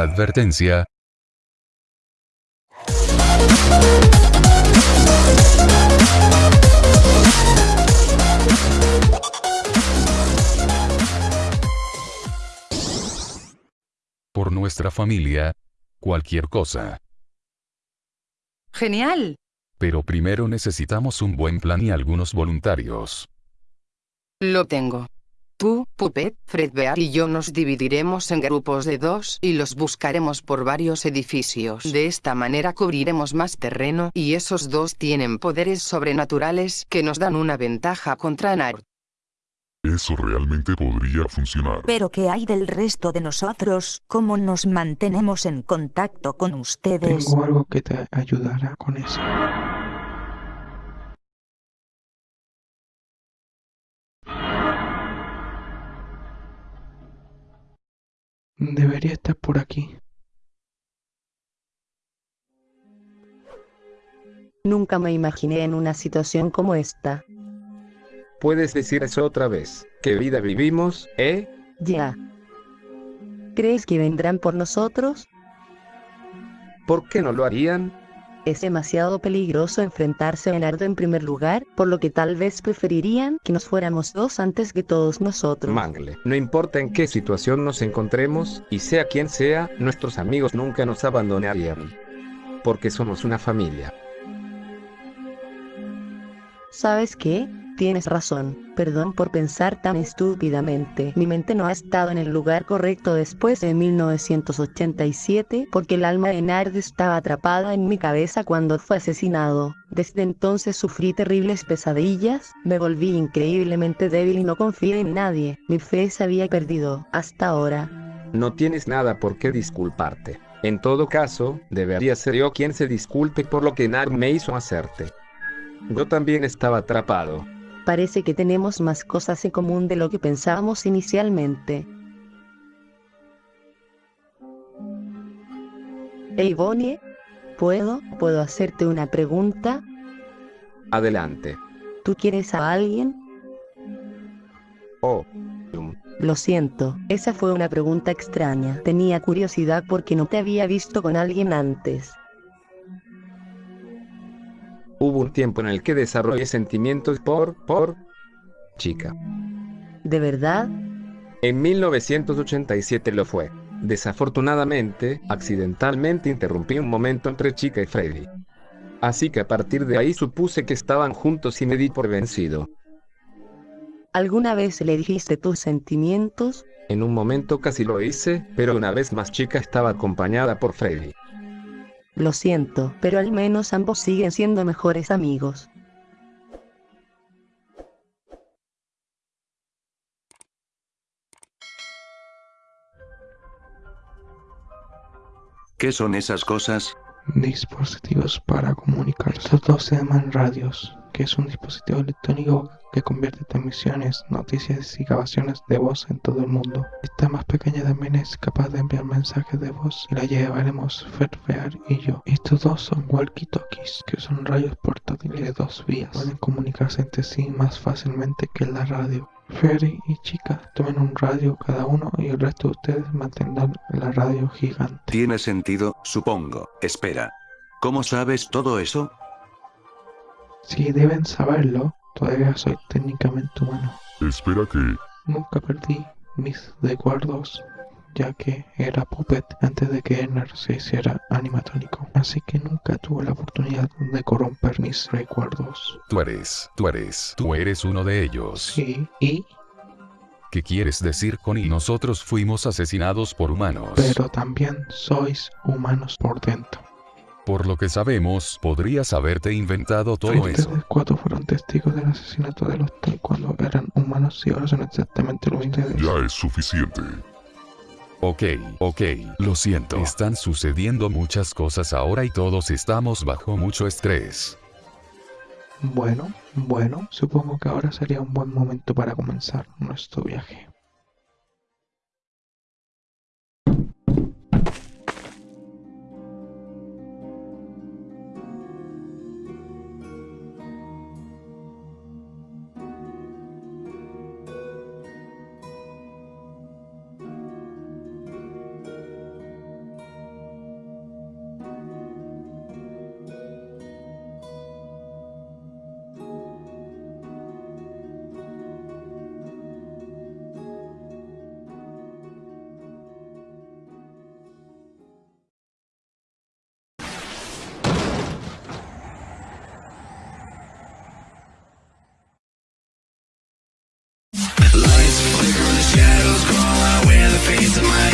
Advertencia. Por nuestra familia, cualquier cosa. Genial. Pero primero necesitamos un buen plan y algunos voluntarios. Lo tengo. Tú, Puppet, Fredbear y yo nos dividiremos en grupos de dos y los buscaremos por varios edificios. De esta manera cubriremos más terreno y esos dos tienen poderes sobrenaturales que nos dan una ventaja contra Nard. Eso realmente podría funcionar. Pero ¿qué hay del resto de nosotros? ¿Cómo nos mantenemos en contacto con ustedes? Tengo algo que te ayudará con eso. Debería estar por aquí. Nunca me imaginé en una situación como esta. Puedes decir eso otra vez. ¿Qué vida vivimos, eh? Ya. ¿Crees que vendrán por nosotros? ¿Por qué no lo harían? Es demasiado peligroso enfrentarse a Nardo en primer lugar, por lo que tal vez preferirían que nos fuéramos dos antes que todos nosotros. Mangle, no importa en qué situación nos encontremos, y sea quien sea, nuestros amigos nunca nos abandonarían. Porque somos una familia. ¿Sabes qué? Tienes razón, perdón por pensar tan estúpidamente. Mi mente no ha estado en el lugar correcto después de 1987 porque el alma de Nard estaba atrapada en mi cabeza cuando fue asesinado. Desde entonces sufrí terribles pesadillas, me volví increíblemente débil y no confié en nadie. Mi fe se había perdido, hasta ahora. No tienes nada por qué disculparte. En todo caso, debería ser yo quien se disculpe por lo que Nard me hizo hacerte. Yo también estaba atrapado. Parece que tenemos más cosas en común de lo que pensábamos inicialmente. Hey Bonnie, ¿puedo, puedo hacerte una pregunta? Adelante. ¿Tú quieres a alguien? Oh. Lo siento, esa fue una pregunta extraña. Tenía curiosidad porque no te había visto con alguien antes. Un tiempo en el que desarrollé sentimientos por, por, chica. ¿De verdad? En 1987 lo fue. Desafortunadamente, accidentalmente interrumpí un momento entre Chica y Freddy. Así que a partir de ahí supuse que estaban juntos y me di por vencido. ¿Alguna vez le dijiste tus sentimientos? En un momento casi lo hice, pero una vez más Chica estaba acompañada por Freddy. Lo siento, pero al menos ambos siguen siendo mejores amigos. ¿Qué son esas cosas? Dispositivos para comunicar. Estos dos se llaman radios, que es un dispositivo electrónico que convierte transmisiones, noticias y grabaciones de voz en todo el mundo. Esta más pequeña también es capaz de enviar mensajes de voz y la llevaremos Fairfair y yo. Estos dos son walkie-talkies, que son radios portátiles de dos vías. Pueden comunicarse entre sí más fácilmente que la radio. Ferry y Chica tomen un radio cada uno y el resto de ustedes mantendrán la radio gigante. Tiene sentido, supongo. Espera. ¿Cómo sabes todo eso? Si deben saberlo, todavía soy técnicamente humano. Espera que... Nunca perdí mis recuerdos, ya que era Puppet antes de que Enner se hiciera animatrónico. Así que nunca tuve la oportunidad de corromper mis recuerdos. Tú eres, tú eres, tú eres uno de ellos. Sí, ¿y? ¿Qué quieres decir con y nosotros fuimos asesinados por humanos? Pero también sois humanos por dentro. Por lo que sabemos, podrías haberte inventado todo Ustedes eso. cuatro fueron testigos del asesinato de los Tay cuando eran humanos y ahora son exactamente lo mismo. Ya es suficiente. Ok, ok, lo siento. Están sucediendo muchas cosas ahora y todos estamos bajo mucho estrés. Bueno, bueno, supongo que ahora sería un buen momento para comenzar nuestro viaje. It's of my